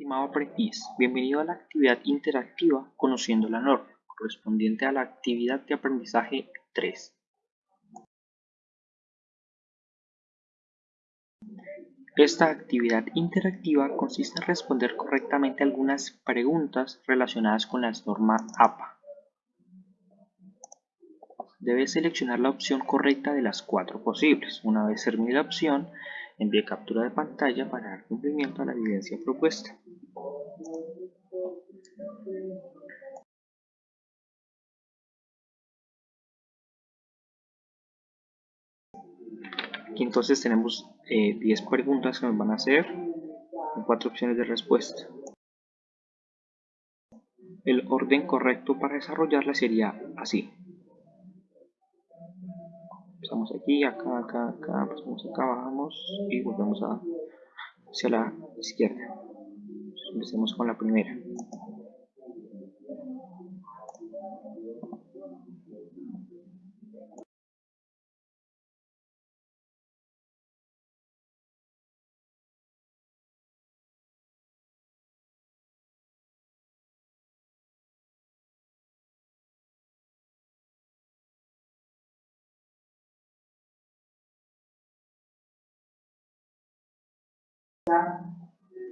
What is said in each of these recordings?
Estimado aprendiz, bienvenido a la actividad interactiva Conociendo la norma, correspondiente a la actividad de aprendizaje 3. Esta actividad interactiva consiste en responder correctamente algunas preguntas relacionadas con la norma APA. Debes seleccionar la opción correcta de las cuatro posibles. Una vez termine la opción, envíe captura de pantalla para dar cumplimiento a la evidencia propuesta. Aquí entonces tenemos 10 eh, preguntas que nos van a hacer con cuatro opciones de respuesta. El orden correcto para desarrollarla sería así. Pasamos aquí, acá, acá, acá, pasamos acá, bajamos y volvemos hacia la izquierda. Empecemos con la primera.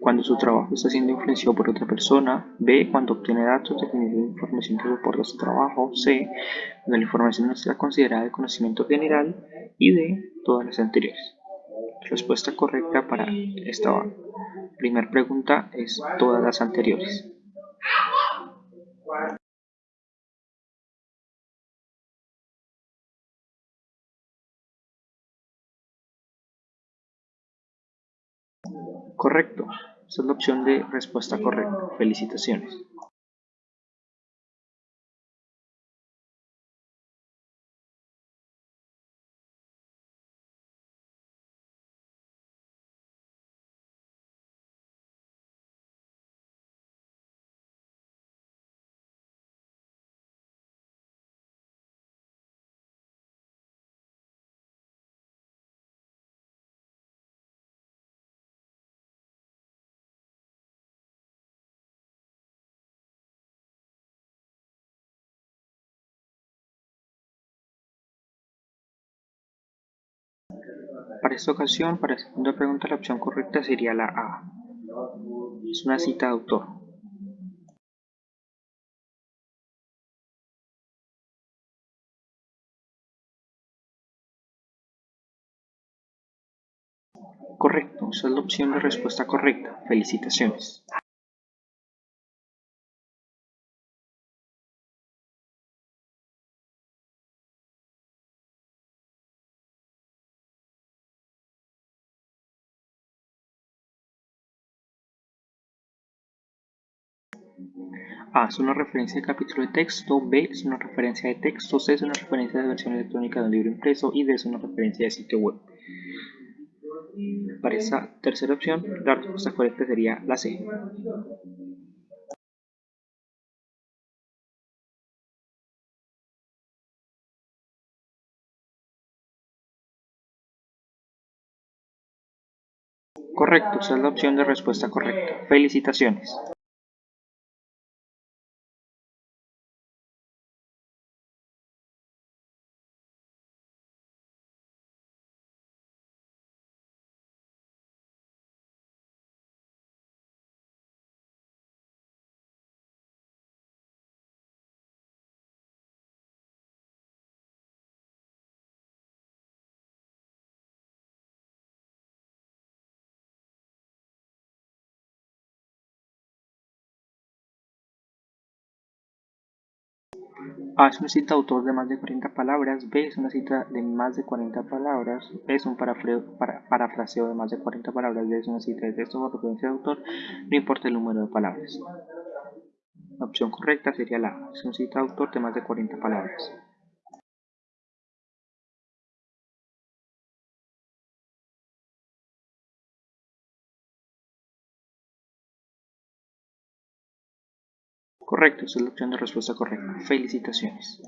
Cuando su trabajo está siendo influenciado por otra persona. B. Cuando obtiene datos definidos de información que soporta su trabajo. C. Cuando la información no está considerada de conocimiento general. Y D. Todas las anteriores. Respuesta correcta para esta primera pregunta es todas las anteriores. Correcto. Esta es la opción de respuesta correcta. Felicitaciones. Para esta ocasión, para la segunda pregunta, la opción correcta sería la A. Es una cita de autor. Correcto, esa es la opción de respuesta correcta. Felicitaciones. A es una referencia de capítulo de texto, B es una referencia de texto, C es una referencia de versión electrónica de un libro impreso y D es una referencia de sitio web. Para esta tercera opción, la respuesta correcta sería la C. Correcto, esa es la opción de respuesta correcta. Felicitaciones. A es una cita autor de más de 40 palabras, B es una cita de más de 40 palabras, es un parafraseo de más de 40 palabras, D es una cita de texto o referencia de autor, no importa el número de palabras. La opción correcta sería la A, es una cita de autor de más de 40 palabras. Correcto, es la opción de respuesta correcta. Felicitaciones.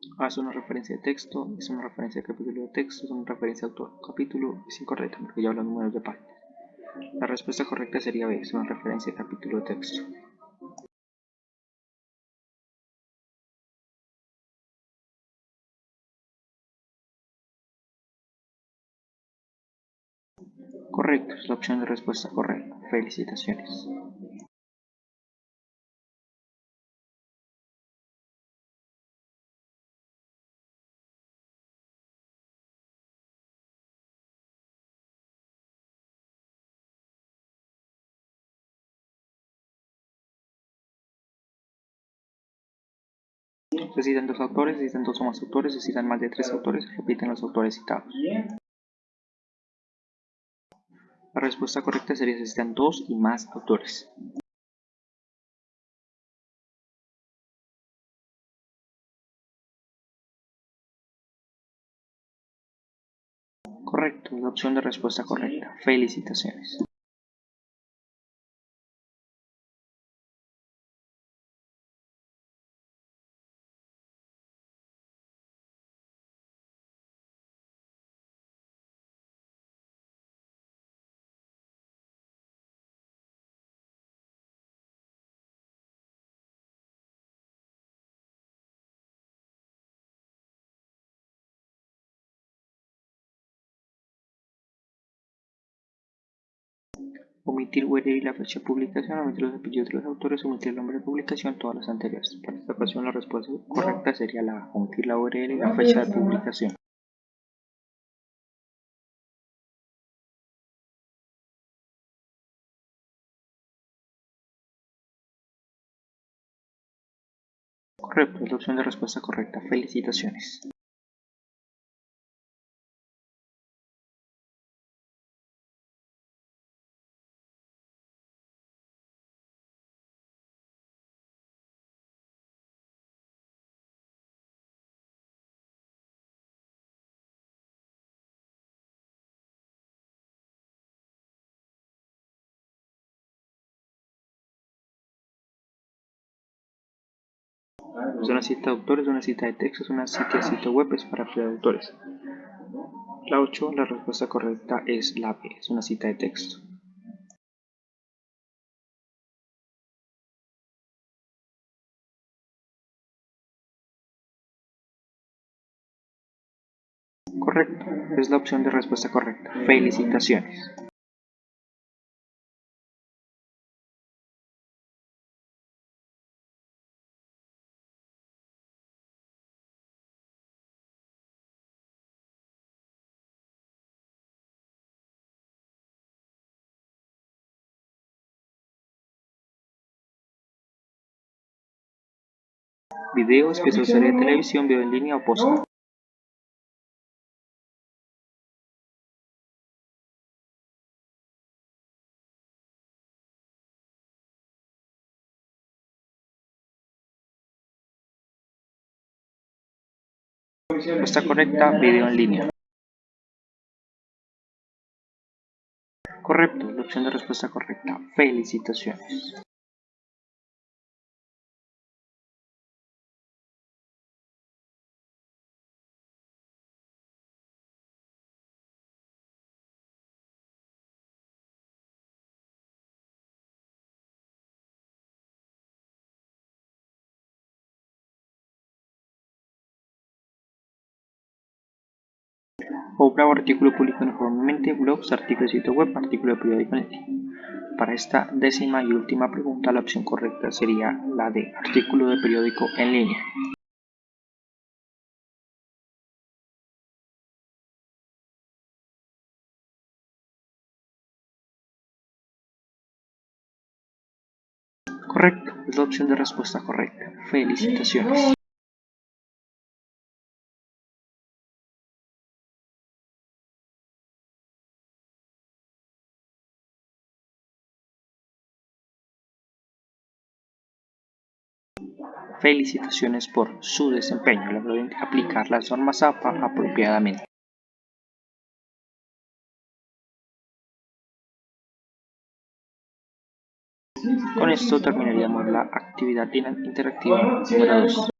Es una referencia de texto, es una referencia de capítulo de texto, es una referencia de autor. Capítulo es incorrecto porque ya hablan números de páginas. La respuesta correcta sería B, es una referencia de capítulo de texto. Correcto, es la opción de respuesta correcta. Felicitaciones. Necesitan dos autores, necesitan dos o más autores, necesitan más de tres autores, repiten los autores citados. La respuesta correcta sería necesitan dos y más autores. Correcto, la opción de respuesta correcta. Felicitaciones. Omitir URL y la fecha de publicación, omitir los apellidos de los autores, omitir el nombre de publicación, todas las anteriores. Para esta ocasión la respuesta correcta sería la A, omitir la URL y la fecha de publicación. Correcto, es la opción de respuesta correcta. Felicitaciones. Es una cita de autores, una cita de texto, es una cita de sitio web, es para de autores. La 8, la respuesta correcta es la B, es una cita de texto. Correcto, es la opción de respuesta correcta. Felicitaciones. Video, especial serie de televisión, video en línea o post. Respuesta correcta, video en línea. Correcto, la opción de respuesta correcta. Felicitaciones. Obra o artículo publicado uniformemente, blogs, artículo de sitio web, artículo de periódico en Para esta décima y última pregunta, la opción correcta sería la de artículo de periódico en línea. Correcto, es la opción de respuesta correcta. Felicitaciones. Felicitaciones por su desempeño, logró aplicar las normas APA apropiadamente. Con esto terminaríamos la actividad interactiva número 2.